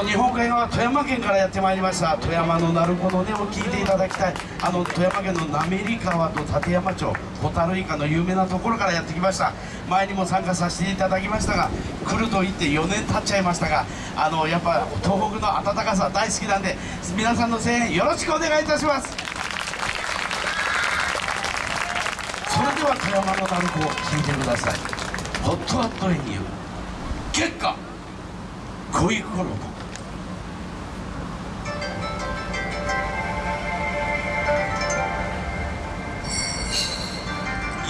と日本海側富山県からやってまいりました。富山の鳴子の音を聞いていただきたい。あの富山県の滑川と立山町ホタルイカの有名なところからやってきました。前にも参加させていただきましたが来ると言って4年経っちゃいましたがあのやっぱ東北の暖かさ大好きなんで皆さんの声援よろしくお願いいたします。それでは富山の鳴子を聞いてください。ホットハットエニュー結果恋衣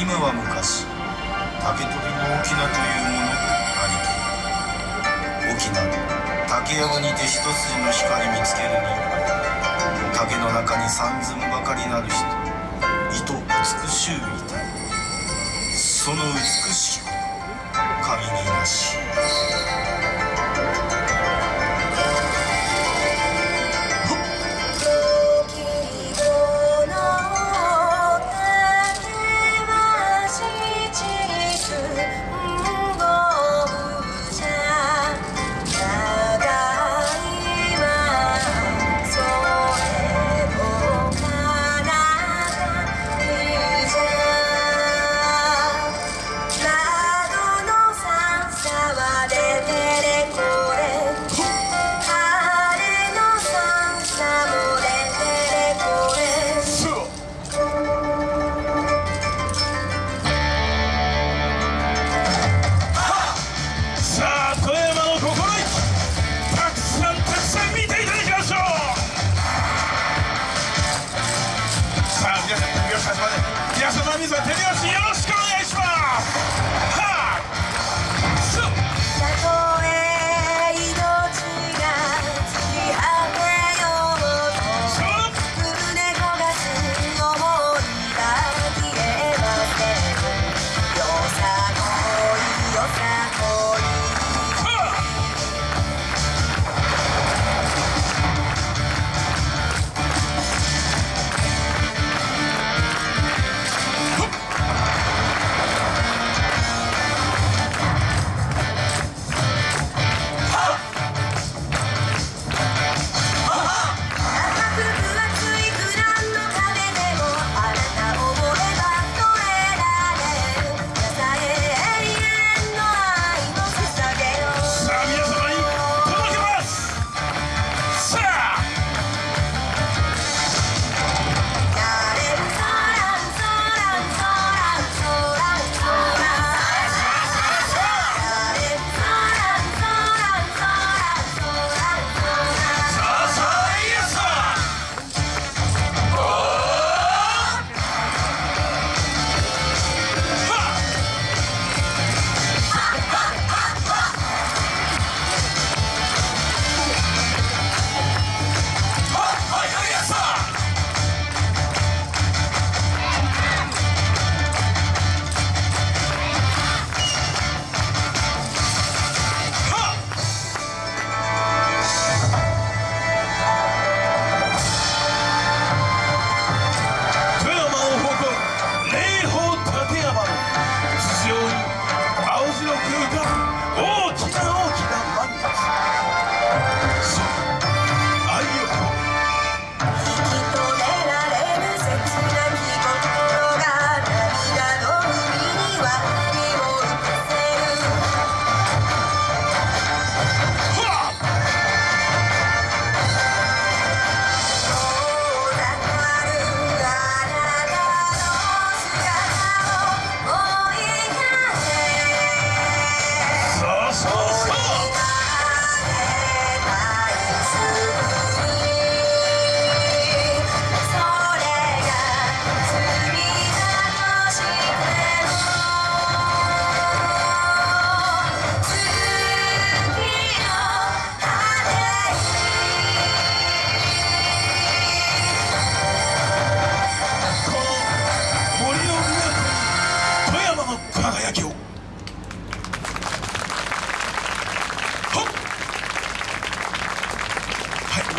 今は昔竹取の翁というものありき。沖縄竹やぶにて一筋の光見つけるに竹の中に三寸ばかりなる人糸美しゅういたいその美しき神になし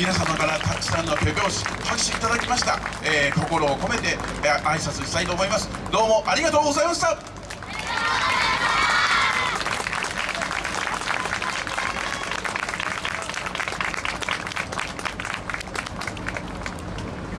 皆様からたくさんの手拍子拍手いただきました、えー心を込めて、えー挨拶したいと思います。どうもありがとうございました。